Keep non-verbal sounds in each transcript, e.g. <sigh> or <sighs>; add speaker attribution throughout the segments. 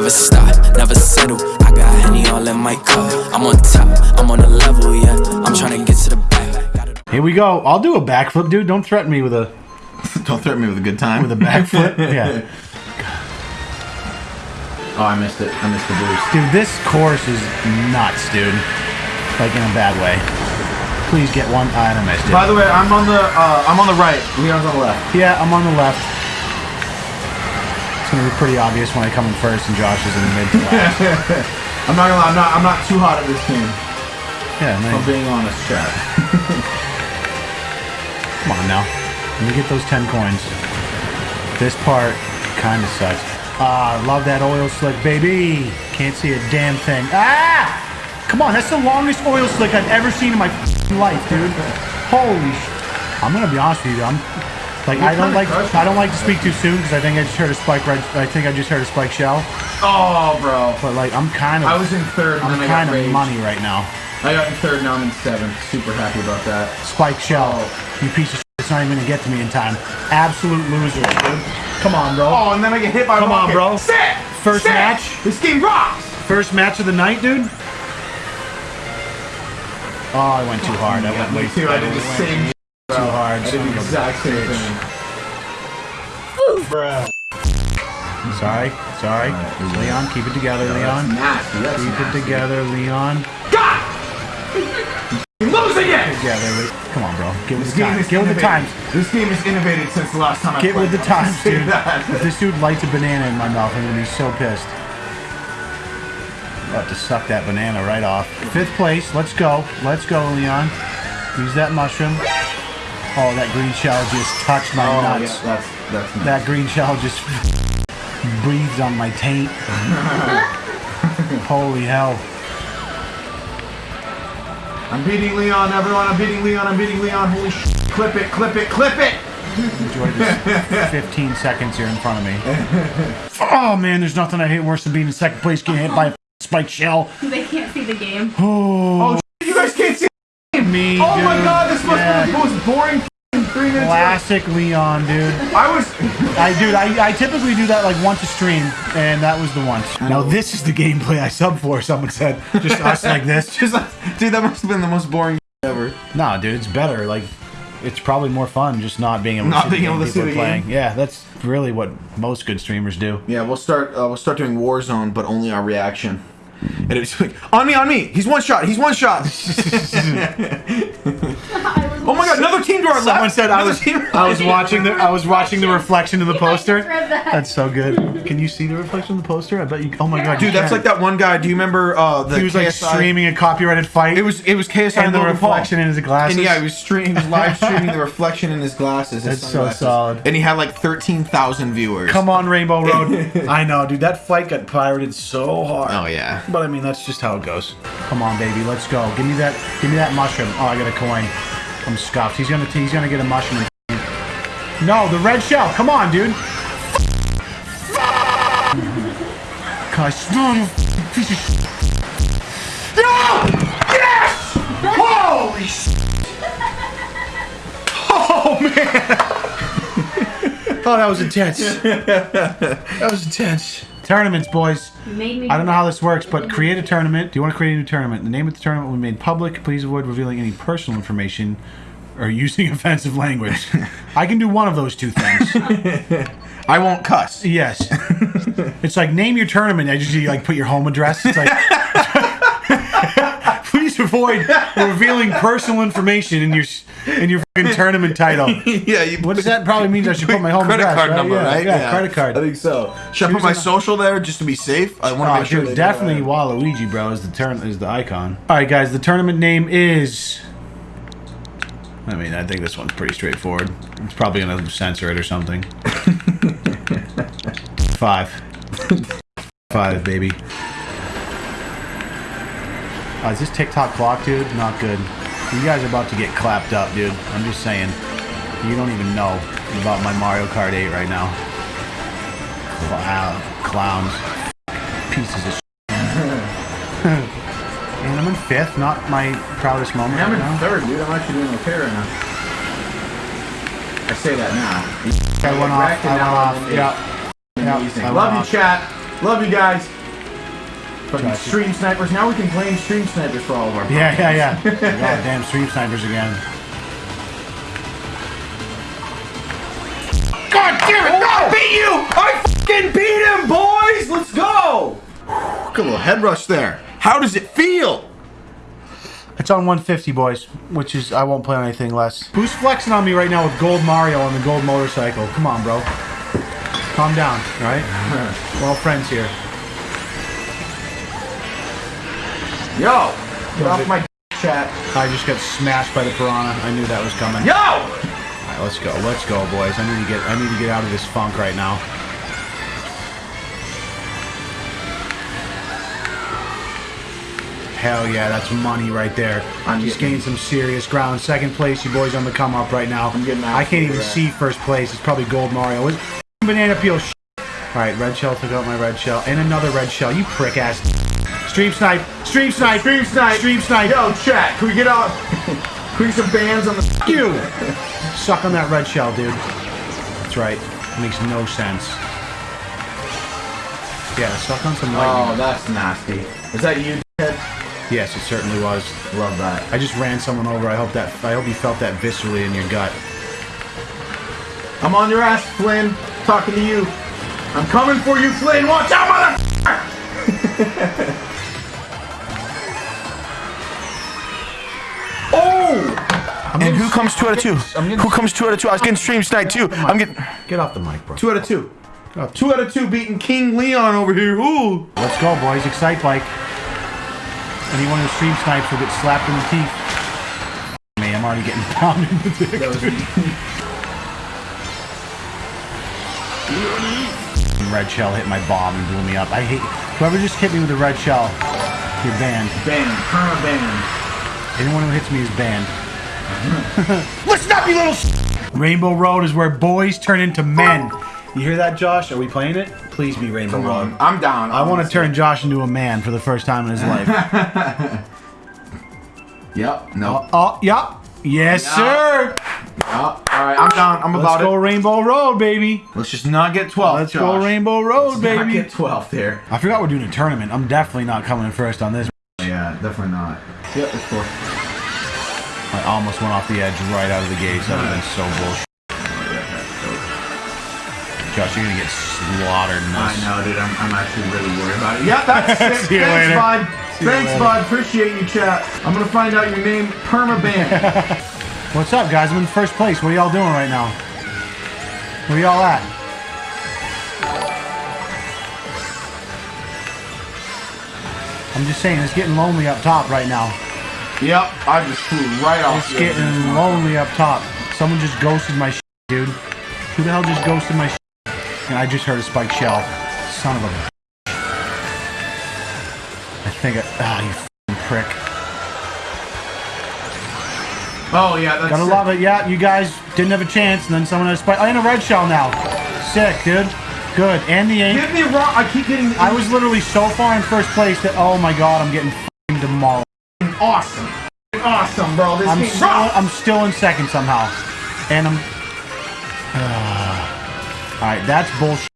Speaker 1: never stop, never settle. I got Henny all in my cup. I'm on top, I'm on a level, yeah. I'm trying to get to the back.
Speaker 2: Here we go. I'll do a backflip, dude. Don't threaten me with a <laughs>
Speaker 3: Don't threaten me with a good time.
Speaker 2: with a backflip. <laughs> yeah.
Speaker 3: Oh, I missed it. I missed the boost.
Speaker 2: Dude, this course is nuts, dude. Like in a bad way. Please get one. I don't missed it.
Speaker 3: By the way, I'm on the uh, I'm on the right. Leon's on the left.
Speaker 2: Yeah, I'm on the left. It's gonna be pretty obvious when I come in first and Josh is in the mid. <laughs>
Speaker 3: I'm not gonna lie. I'm not. I'm not too hot at this game.
Speaker 2: Yeah,
Speaker 3: I'm being honest, chat. <laughs>
Speaker 2: Come on now. Let me get those 10 coins. This part kind of sucks. Ah, love that oil slick, baby. Can't see a damn thing. Ah! Come on, that's the longest oil slick I've ever seen in my life, dude. Holy sh... I'm gonna be honest with you, I'm... Like, I don't like I don't like to speak too soon because I think I just heard a spike red. I think I just heard a spike shell.
Speaker 3: Oh, bro.
Speaker 2: But like, I'm kind of
Speaker 3: I was in third,
Speaker 2: I'm
Speaker 3: then I got
Speaker 2: kind of
Speaker 3: raged.
Speaker 2: money right now.
Speaker 3: I got in third, now I'm in seventh. Super happy about that.
Speaker 2: Spike shell,
Speaker 3: Oh.
Speaker 2: you piece of shit. It's not even gonna get to me in time. Absolute loser, dude. Come on, bro.
Speaker 3: Oh, and then I get hit by a
Speaker 2: Come on, bro.
Speaker 3: Sick!
Speaker 2: First
Speaker 3: Sick!
Speaker 2: match?
Speaker 3: This game rocks!
Speaker 2: First match of the night, dude. Oh, I went too hard. I went way
Speaker 3: too. I did the same.
Speaker 2: Too hard.
Speaker 3: I did the exact same thing.
Speaker 2: Sorry, sorry. Leon, keep it together,
Speaker 3: That's
Speaker 2: Leon.
Speaker 3: nasty. That's
Speaker 2: Keep
Speaker 3: nasty.
Speaker 2: it together, Leon.
Speaker 3: God! Losing it!
Speaker 2: Together. Come on, bro. Get with
Speaker 3: This
Speaker 2: the
Speaker 3: game
Speaker 2: times.
Speaker 3: is
Speaker 2: Get with the
Speaker 3: innovative.
Speaker 2: times.
Speaker 3: This game is innovated since the last time I
Speaker 2: Get
Speaker 3: played.
Speaker 2: with the
Speaker 3: I'll <laughs>
Speaker 2: times, dude. If this dude lights a banana in my mouth, I'm gonna be so pissed. About to suck that banana right off. Fifth place. Let's go. Let's go, Leon. Use that mushroom. Oh, that green shell just touched my
Speaker 3: Oh,
Speaker 2: nuts.
Speaker 3: yeah, that's that's nice.
Speaker 2: That green shell just <laughs> breathes on my taint. <laughs> Holy hell.
Speaker 3: I'm beating Leon, everyone. I'm beating Leon. I'm beating Leon. Holy sh! Clip it, clip it, clip it!
Speaker 2: Enjoy this <laughs> 15 seconds here in front of me. Oh man, there's nothing I hate worse than being in second place getting hit by a spike shell.
Speaker 4: They can't see the game.
Speaker 2: Oh, oh
Speaker 3: sh- you guys can't see.
Speaker 2: Me.
Speaker 3: Oh my god, this must
Speaker 2: Yeah.
Speaker 3: be the most boring f***ing three minutes.
Speaker 2: Classic Leon, dude.
Speaker 3: I was. <laughs>
Speaker 2: I dude, I, I typically do that like once a stream, and that was the once. Now this is the gameplay I sub for. Someone said, just us like this. <laughs>
Speaker 3: Just dude, that must have been the most boring <laughs> ever.
Speaker 2: Nah, dude, it's better. Like, it's probably more fun just not being able to
Speaker 3: Not
Speaker 2: see
Speaker 3: being
Speaker 2: the game
Speaker 3: able to
Speaker 2: people
Speaker 3: see the
Speaker 2: playing.
Speaker 3: game.
Speaker 2: Yeah, that's really what most good streamers do.
Speaker 3: Yeah, we'll start. Uh, we'll start doing Warzone, but only our reaction. And it's like, on me, on me. He's one shot. He's one shot. <laughs> <laughs> oh my god, another team to our left.
Speaker 2: Someone said I was
Speaker 3: team-
Speaker 2: I was watching the I was watching the reflection in the poster.
Speaker 4: just read that.
Speaker 2: That's so good. Can you see the reflection in the poster? I bet you. Oh my god,
Speaker 3: Dude, that's like that one guy. Do you remember uh, the
Speaker 2: He was like streaming a copyrighted fight.
Speaker 3: It was it was KSI
Speaker 2: and the
Speaker 3: Logan Paul.
Speaker 2: reflection in his glasses.
Speaker 3: And yeah, he was streaming, he was live <laughs> streaming the reflection in his glasses. His
Speaker 2: That's so solid.
Speaker 3: And he had like thirteen thousand viewers.
Speaker 2: Come on, Rainbow <laughs> Road. I know, dude. That fight got pirated so hard.
Speaker 3: Oh yeah.
Speaker 2: But I mean, that's just how it goes. Come on, baby, let's go. Give me that. Give me that mushroom. Oh, I got a coin. I'm scuffed. He's gonna. He's gonna get a mushroom. No, the red shell. Come on, dude. Gosh, no, piece of. No! Yes! Holy! Oh man! <laughs> oh, that was intense. <laughs> That was intense. Tournaments, boys.
Speaker 4: You made me.
Speaker 2: I don't know how this works, but create a tournament. Do you want to create a new tournament? The name of the tournament will be made public. Please avoid revealing any personal information or <laughs> using offensive language. I can do one of those two things. <laughs>
Speaker 3: I won't cuss.
Speaker 2: Yes. <laughs> it's like name your tournament. I just like put your home address. It's like please avoid revealing personal information in your in your fucking tournament title. <laughs>
Speaker 3: yeah, you
Speaker 2: What does that probably means? I should put my home
Speaker 3: credit
Speaker 2: address,
Speaker 3: card
Speaker 2: right?
Speaker 3: number,
Speaker 2: Yeah,
Speaker 3: right?
Speaker 2: yeah, credit card.
Speaker 3: I think so. Should I put my social there just to be safe? I want to
Speaker 2: Oh,
Speaker 3: make sure.
Speaker 2: dude, definitely. Waluigi, bro, is the turn is the icon. All right, guys, the tournament name is. I mean, I think this one's pretty straightforward. It's probably gonna censor it or something. <laughs> Five. Five, baby. Oh, is this Tick-Tock Clock, dude? Not good. You guys are about to get clapped up, dude. I'm just saying. You don't even know about my Mario Kart 8 right now. Clown, clowns. Pieces of <laughs> And I'm in fifth, not my proudest moment.
Speaker 3: I'm
Speaker 2: right
Speaker 3: in
Speaker 2: now.
Speaker 3: third, dude. I'm actually doing okay right now. I say that now.
Speaker 2: I went off. I went off. Yeah.
Speaker 3: Amazing.
Speaker 2: I
Speaker 3: Love you, chat. Love you guys. Fucking
Speaker 2: Gotcha.
Speaker 3: stream snipers. Now we can claim stream snipers for all of our. problems.
Speaker 2: Yeah, <laughs> yeah, yeah. God damn stream snipers again.
Speaker 3: God damn it! No, I oh! beat you! I fucking beat him, boys! Let's go! Good little head rush there. How does it feel?
Speaker 2: It's on 150, boys, which is I won't play on anything less. Who's flexing on me right now with Gold Mario on the gold motorcycle? Come on, bro. Calm down, all right? <laughs> We're all friends here.
Speaker 3: Yo! Get off my chat.
Speaker 2: I just got smashed by the piranha. I knew that was coming.
Speaker 3: Yo!
Speaker 2: All right, let's go. Let's go, boys. I need to get I need to get out of this funk right now. Hell yeah, that's money right there.
Speaker 3: I'm
Speaker 2: just
Speaker 3: getting-
Speaker 2: gained some serious ground. Second place, you boys on the come up right now.
Speaker 3: I'm getting out
Speaker 2: I can't even
Speaker 3: absolutely
Speaker 2: see first place. It's probably Gold Mario. It's banana peel. All right, red shell took out my red shell, and another red shell. You prick ass. Stream snipe. Stream snipe.
Speaker 3: Stream snipe.
Speaker 2: Stream snipe.
Speaker 3: Yo, chat. Can we get out? Can we get some bands on the.
Speaker 2: You <laughs> suck on that red shell, dude. That's right. makes no sense. Yeah, suck on some lightning.
Speaker 3: Oh, that's nasty. Is that you, Ted?
Speaker 2: Yes, it certainly was.
Speaker 3: Love that.
Speaker 2: I just ran someone over. I hope that I hope you felt that viscerally in your gut.
Speaker 3: I'm on your ass, Flynn. Talking to you. I'm coming for you, Flynn. Watch out, mother. <laughs> oh! And who comes two out of two?
Speaker 2: Getting-
Speaker 3: Who comes two out of two? I was getting stream sniped too. I'm getting
Speaker 2: Get off the mic, bro.
Speaker 3: two out of two.
Speaker 2: Get
Speaker 3: Two out of two beating King Leon over here. Ooh.
Speaker 2: Let's go, boys. Excite bike. Anyone who stream snipes will get slapped in the teeth. Me, I'm already getting <laughs> pounded in the dick. Red shell hit my bomb and blew me up. I hate whoever just hit me with a red shell. You're banned.
Speaker 3: Banned. Perma banned.
Speaker 2: Anyone who hits me is banned. Listen up, you little. s- Rainbow Road is where boys turn into men. You hear that, Josh? Are we playing it? Please be Rainbow
Speaker 3: Come
Speaker 2: Road.
Speaker 3: on. I'm down.
Speaker 2: I want to turn Josh into a man for the first time in his life. <laughs>
Speaker 3: Yep. No.
Speaker 2: Uh, uh, oh, yep. Yes,
Speaker 3: Yeah.
Speaker 2: sir.
Speaker 3: Oh, all right. I'm down. I'm
Speaker 2: Let's
Speaker 3: about
Speaker 2: go. Rainbow Road, baby.
Speaker 3: Let's just not get 12.
Speaker 2: Let's
Speaker 3: Josh.
Speaker 2: go Rainbow Road,
Speaker 3: Not
Speaker 2: baby.
Speaker 3: get 12 there.
Speaker 2: I forgot we're doing a tournament. I'm definitely not coming in first on this.
Speaker 3: Yeah, definitely not. Yep, it's cool.
Speaker 2: I almost went off the edge right out of the gates. That would have been so bullshit. Josh, you're gonna get slaughtered
Speaker 3: I know, dude. I'm, I'm actually really worried about it. Yeah, <laughs> that's sick.
Speaker 2: See you
Speaker 3: Thanks,
Speaker 2: later.
Speaker 3: bud.
Speaker 2: See
Speaker 3: Thanks, bud. Appreciate you, chat. I'm gonna find out your name. Permaban. <laughs>
Speaker 2: What's up, guys? I'm in first place. What are y'all doing right now? Where y'all at? I'm just saying, it's getting lonely up top right now.
Speaker 3: Yep, I just flew right off.
Speaker 2: It's getting lonely up top. Someone just ghosted my shit, dude. Who the hell just ghosted my shit? And I just heard a spiked shell. Son of a. I think I. Ah, you f***ing prick.
Speaker 3: Oh yeah, that's
Speaker 2: Gotta
Speaker 3: sick.
Speaker 2: love it. Yeah, you guys didn't have a chance, and then someone had a spike. I in a red shell now. Sick, dude. Good. And the ink.
Speaker 3: Get me wrong. I keep getting.
Speaker 2: I was literally so far in first place that oh my god, I'm getting f***ing demolished.
Speaker 3: Awesome. Awesome, bro. This
Speaker 2: I'm still. I'm still in second somehow, and I'm. <sighs> all right, that's bullshit.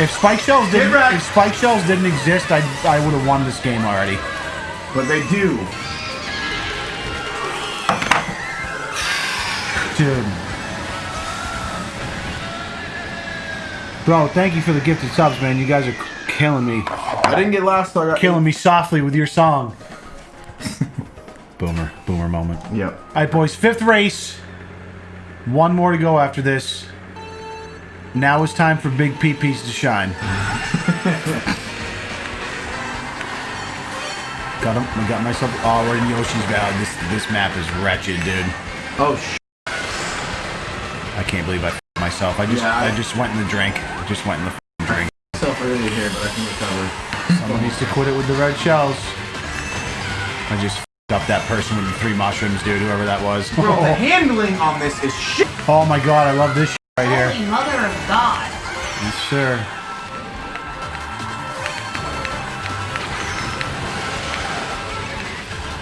Speaker 2: If spike shells didn't, if spike shells didn't exist, I I would have won this game already.
Speaker 3: But they do.
Speaker 2: Dude. Bro, thank you for the gifted subs, man. You guys are killing me.
Speaker 3: I didn't get last. So I got
Speaker 2: Killing me softly with your song. Boomer. Moment.
Speaker 3: Yep.
Speaker 2: Alright, boys, fifth race. One more to go after this. Now it's time for Big PPs to shine. <laughs> got him. I got myself. Oh, we're in Yoshi's Valley. This this map is wretched, dude.
Speaker 3: Oh sh.
Speaker 2: I can't believe I myself. I just
Speaker 3: Yeah, I-
Speaker 2: I just went in the drink. I just went in the drink.
Speaker 3: Myself early here, but I can recover.
Speaker 2: Someone needs to quit it with the red shells. I just up that person with the three mushrooms, dude. Whoever that was.
Speaker 3: Bro, the handling on this is shit.
Speaker 2: Oh my god, I love this shit right here.
Speaker 4: Holy mother of God.
Speaker 2: Yes, sir.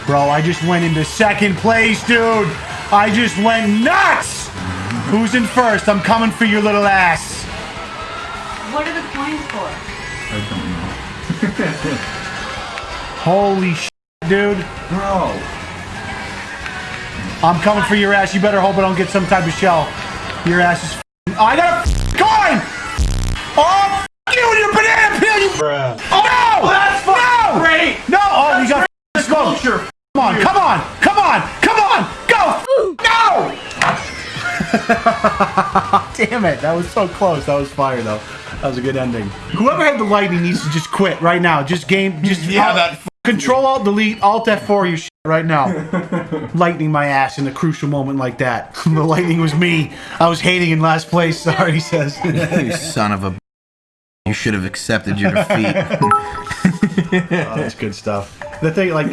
Speaker 2: Bro, I just went into second place, dude. I just went nuts. Who's in first? I'm coming for your little ass.
Speaker 4: What are the coins for?
Speaker 3: I don't know.
Speaker 2: Holy shit, dude.
Speaker 3: Bro.
Speaker 2: I'm coming for your ass. You better hope I don't get some type of shell. Your ass is. f***ing- I got a f***ing coin! Oh, f- you and your banana peel, you. Oh, no!
Speaker 3: Oh, that's fucking
Speaker 2: no!
Speaker 3: great!
Speaker 2: No! Oh, we got
Speaker 3: The
Speaker 2: f***ing smoke.
Speaker 3: culture.
Speaker 2: Come on, come on, come on, come on, go! No! <laughs> Damn it, that was so close. That was fire, though. That was a good ending. Whoever had the lightning needs to just quit right now. Just game, just
Speaker 3: Yeah,
Speaker 2: Alt-
Speaker 3: that
Speaker 2: Control Alt Delete Alt F4 your shit right now. <laughs> lightning my ass in a crucial moment like that. <laughs> the lightning was me. I was hating in last place. Sorry, he says.
Speaker 4: You son of a. You should have accepted your defeat. <laughs>
Speaker 2: Oh, that's good stuff. The thing, like,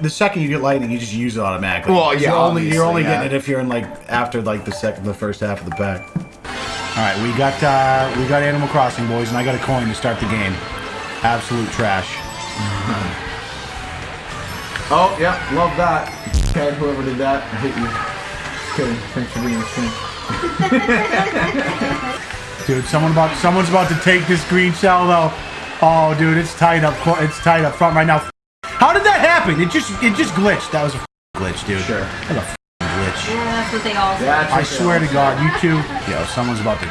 Speaker 2: the second you get lightning, you just use it automatically.
Speaker 3: Well, yeah,
Speaker 2: you're only you're only
Speaker 3: yeah.
Speaker 2: getting it if you're in like after like the second, the first half of the pack. All right, we got uh, we got Animal Crossing boys, and I got a coin to start the game. Absolute trash.
Speaker 3: Oh, yeah, love that. Okay, whoever did that, I hate you. Just kidding. Thanks for being the stream. <laughs>
Speaker 2: Dude, someone about someone's about to take this green shell though. Oh, dude, it's tight up. It's tight up front right now. How did that happen? It just it just glitched. That was a glitch, dude.
Speaker 3: Sure.
Speaker 2: That was a glitch.
Speaker 5: Yeah, that's what they all say.
Speaker 3: Yeah,
Speaker 2: I swear to God, you two. Yo, someone's about to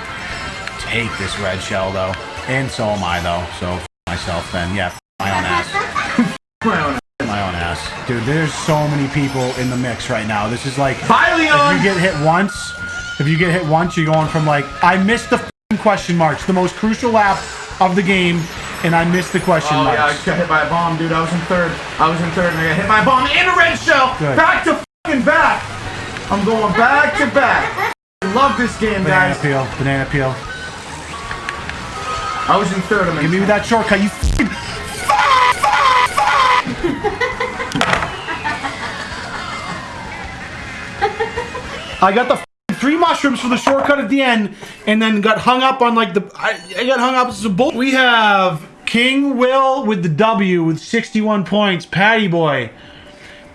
Speaker 2: take this red shell though, and so am I though. So myself then. Yeah, f- my own ass. <laughs> My own ass. Dude, there's so many people in the mix right now. This is like
Speaker 3: Bye,
Speaker 2: if you get hit once, if you get hit once, you're going from like I missed the f***ing question marks, the most crucial lap of the game, and I missed the question
Speaker 3: Oh, yeah, I just got hit by a bomb, dude. I was in third. I was in third, and I got hit by a bomb and a red shell.
Speaker 2: Good.
Speaker 3: Back to fucking back. I'm going back to back. I love this game,
Speaker 2: Banana
Speaker 3: guys.
Speaker 2: peel, banana peel.
Speaker 3: I was in third. I'm in
Speaker 2: Give me that shortcut, you <laughs> I got the three mushrooms for the shortcut at the end, and then got hung up on like the. I, I got hung up. Is a bull. We have King Will with the W with 61 points. Patty Boy,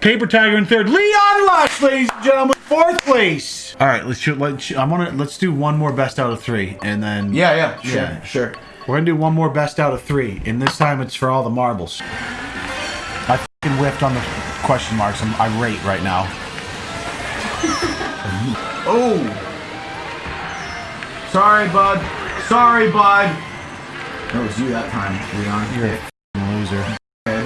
Speaker 2: Paper Tiger in third. Leon Lush, ladies and gentlemen, fourth place. All right, let's shoot. Let's. I want to. Let's do one more best out of three, and then.
Speaker 3: Yeah, yeah, sure,
Speaker 2: Yeah.
Speaker 3: sure.
Speaker 2: We're gonna do one more best out of three, and this time it's for all the marbles. I fucking whiffed on the question marks. I'm irate right now. <laughs>
Speaker 3: Oh. Sorry, bud. Sorry, bud. That was you that time, Leon.
Speaker 2: You're a loser.
Speaker 3: Okay.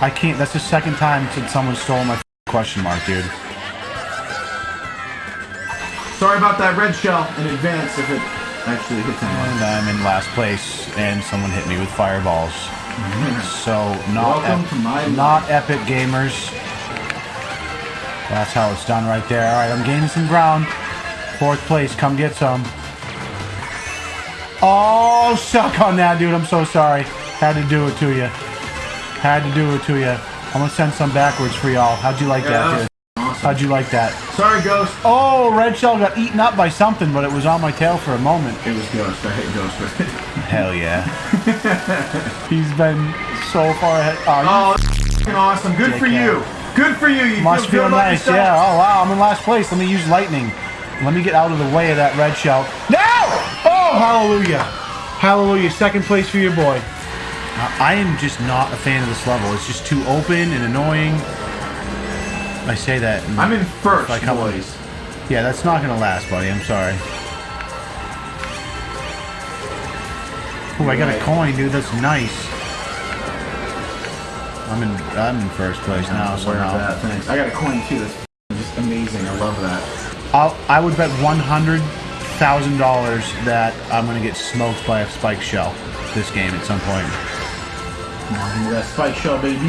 Speaker 2: I can't. That's the second time since someone stole my question mark, dude.
Speaker 3: Sorry about that red shell in advance if it actually hits anyone.
Speaker 2: And I'm in last place, and someone hit me with fireballs. <laughs> So not ep-
Speaker 3: to my
Speaker 2: not epic gamers. That's how it's done right there. All right, I'm gaining some ground. Fourth place, come get some. Oh, suck on that, dude. I'm so sorry. Had to do it to you. Had to do it to you. I'm gonna send some backwards for y'all. How'd you like
Speaker 3: Yeah,
Speaker 2: that,
Speaker 3: that
Speaker 2: dude?
Speaker 3: awesome.
Speaker 2: How'd you like that?
Speaker 3: Sorry, Ghost.
Speaker 2: Oh, red shell got eaten up by something, but it was on my tail for a moment.
Speaker 3: It was Ghost. I hate Ghost with <laughs> it.
Speaker 2: Hell yeah. He's been so far ahead. Oh, you
Speaker 3: Oh, that's fucking awesome. Good for you. Good for you. You
Speaker 2: must
Speaker 3: feel,
Speaker 2: feel nice.
Speaker 3: yourself?
Speaker 2: Yeah. Oh, wow. I'm in last place. Let me use lightning. Let me get out of the way of that red shell. No! Oh, hallelujah. Hallelujah. Second place for your boy. Uh, I am just not a fan of this level. It's just too open and annoying. I say that. and-
Speaker 3: I'm in first,
Speaker 2: Like. Yeah, that's not gonna last, buddy. I'm sorry. Oh, I got a coin, dude. That's nice. I'm in. I'm in first place now.
Speaker 3: Of
Speaker 2: Somehow.
Speaker 3: that. Thanks. I got a coin too. That's just amazing. I love that.
Speaker 2: I'll, I would bet one hundred thousand dollars that I'm gonna get smoked by a spike shell this game at some point.
Speaker 3: Come on, that spike shell, baby.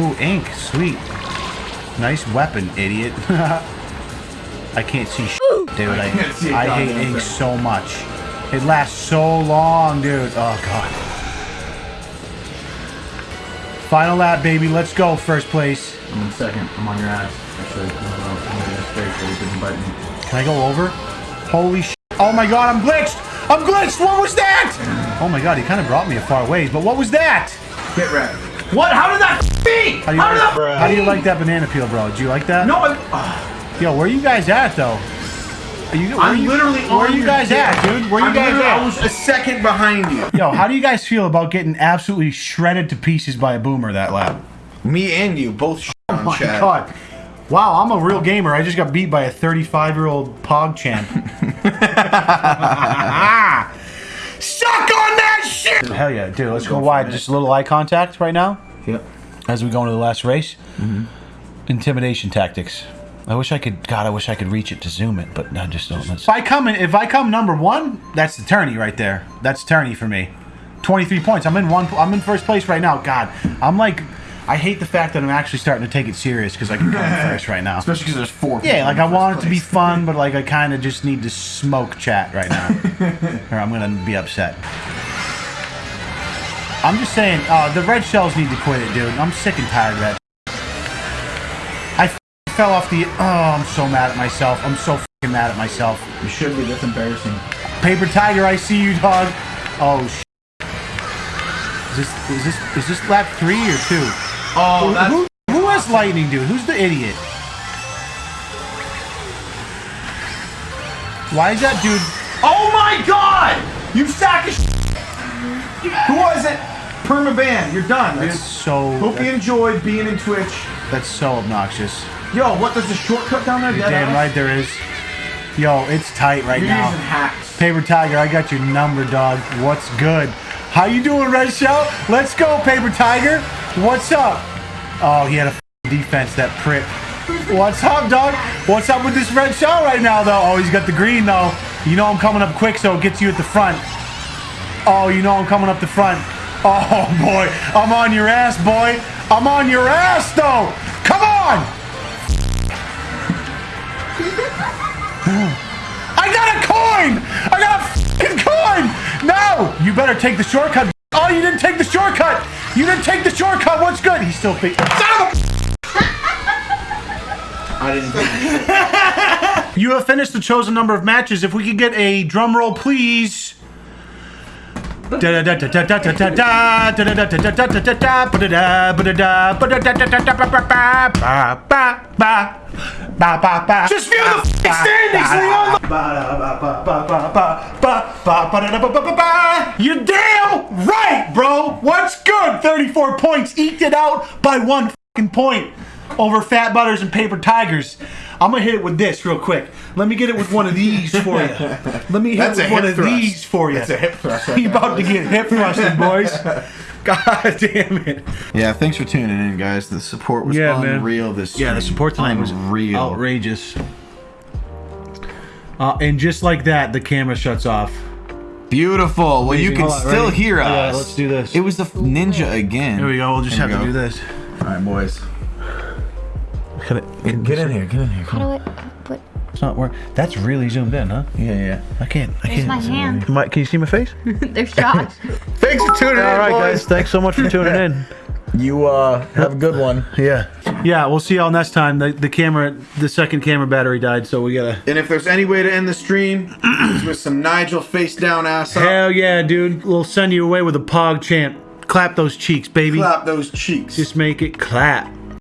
Speaker 2: Ooh, ink, sweet. Nice weapon, idiot. <laughs> I can't see sh- dude. I,
Speaker 3: a
Speaker 2: I hate ink so much. It lasts so long, dude. Oh god. Final lap, baby. Let's go. First place.
Speaker 3: I'm in second. I'm on your ass. Actually, no, no, I'm in your face so you can bite me.
Speaker 2: Can I go over? Holy sh! Oh my god, I'm glitched! I'm glitched! What was that? Oh my god, he kind of brought me a far ways, but what was that?
Speaker 3: Get wrecked. What? How did that be?
Speaker 2: How do you,
Speaker 3: How
Speaker 2: like,
Speaker 3: that?
Speaker 2: how do you like that banana peel, bro? Do you like that?
Speaker 3: No, I, ah,
Speaker 2: Yo, where are you guys at, though? Are you,
Speaker 3: I'm
Speaker 2: you-
Speaker 3: literally
Speaker 2: Where are you guys at, dude? Where you
Speaker 3: I'm
Speaker 2: guys at?
Speaker 3: I was a second behind you.
Speaker 2: Yo, how do you guys feel about getting absolutely shredded to pieces by a boomer that lap?
Speaker 3: Me and you both
Speaker 2: Oh my god. Wow, I'm a real gamer. I just got beat by a 35 year old Pog champ. <laughs> <laughs>
Speaker 3: Suck on that shit!
Speaker 2: Hell yeah, dude. Let's go wide. Just a little eye contact right now
Speaker 3: Yep.
Speaker 2: as we go into the last race. Mm-hmm. Intimidation tactics. I wish I could. God, I wish I could reach it to zoom it, but I just don't. If I come in, if I come number one, that's the tourney right there. That's tourney for me. 23 points. I'm in one. I'm in first place right now. God, I'm like, I hate the fact that I'm actually starting to take it serious because I can come in <laughs> first right now.
Speaker 3: Especially because there's four.
Speaker 2: Yeah, like I
Speaker 3: first
Speaker 2: want it to be <laughs> fun, but like I kind of just need to smoke chat right now, <laughs> or I'm gonna be upset. I'm just saying, uh, the red shells need to quit it, dude. I'm sick and tired of that. Fell off the. Oh, I'm so mad at myself. I'm so fucking mad at myself.
Speaker 3: You should be. That's embarrassing.
Speaker 2: Paper Tiger, I see you, dog. Oh, is this is this is this lap three or two?
Speaker 3: Oh, that's.
Speaker 2: Who, who has lightning, dude? Who's the idiot? Why is that dude?
Speaker 3: Oh my god! You sack of Who was it? Permaban. You're done, dude.
Speaker 2: That's so.
Speaker 3: Hope you enjoyed being in Twitch.
Speaker 2: That's so obnoxious.
Speaker 3: Yo, what? There's a shortcut down there? Dead
Speaker 2: damn
Speaker 3: ass?
Speaker 2: right there is. Yo, it's tight right
Speaker 3: You're
Speaker 2: now.
Speaker 3: using hacks.
Speaker 2: Paper Tiger, I got your number, dog. What's good? How you doing, Red Shell? Let's go, Paper Tiger. What's up? Oh, he had a defense, that prick. What's up, dog? What's up with this Red Shell right now, though? Oh, he's got the green, though. You know I'm coming up quick, so it gets you at the front. Oh, you know I'm coming up the front. Oh, <laughs> boy. I'm on your ass, boy. I'm on your ass, though. You better take the shortcut. Oh, you didn't take the shortcut! You didn't take the shortcut. What's good? He's still fe- Son of <laughs>
Speaker 3: I didn't <laughs>
Speaker 2: You have finished the chosen number of matches. If we could get a drum roll, please. Just view the f***ing standings, Leon! You're damn right, bro! What's good? 34 points, eked it out by one fucking point over Fat Butters and Paper Tigers. I'm gonna hit it with this real quick. Let me get it with one of these for you. Let me hit
Speaker 3: That's
Speaker 2: it with one
Speaker 3: hip
Speaker 2: of
Speaker 3: thrust.
Speaker 2: these for you.
Speaker 3: That's a hip thrust right
Speaker 2: He
Speaker 3: there,
Speaker 2: about to get hip thrusted, boys. <laughs> God damn it.
Speaker 4: Yeah, thanks for tuning in, guys. The support was
Speaker 2: Yeah, man.
Speaker 4: unreal this
Speaker 2: Yeah, the
Speaker 4: stream.
Speaker 2: support tonight was
Speaker 4: real
Speaker 2: outrageous. Uh, and just like that, the camera shuts off.
Speaker 4: Beautiful. Well, you can
Speaker 2: Hold on,
Speaker 4: still
Speaker 2: ready?
Speaker 4: hear
Speaker 2: Yeah,
Speaker 4: us.
Speaker 2: let's do this.
Speaker 4: It was the ninja again.
Speaker 2: Here we go. We'll just
Speaker 4: Here
Speaker 2: have
Speaker 4: we
Speaker 2: to do this.
Speaker 4: All right, boys.
Speaker 2: Get,
Speaker 4: Get in here. Get in here.
Speaker 5: How do I put?
Speaker 2: It's not work. That's really zoomed in, huh?
Speaker 4: Yeah, yeah.
Speaker 2: I can't. I
Speaker 5: There's
Speaker 2: can't.
Speaker 5: my hand.
Speaker 2: My- can you see my face? <laughs>
Speaker 5: There's Josh. <laughs>
Speaker 4: Thanks for tuning in,
Speaker 2: All right, guys. Thanks so much for tuning <laughs> in.
Speaker 4: You uh have a good one.
Speaker 2: Yeah. Yeah. We'll see y'all next time. The, the camera, the second camera battery died, so we gotta.
Speaker 3: And if there's any way to end the stream, it's with some Nigel face down ass up.
Speaker 2: Hell yeah, dude. We'll send you away with a pog chant. Clap those cheeks, baby.
Speaker 3: Clap those cheeks.
Speaker 2: Just make it clap.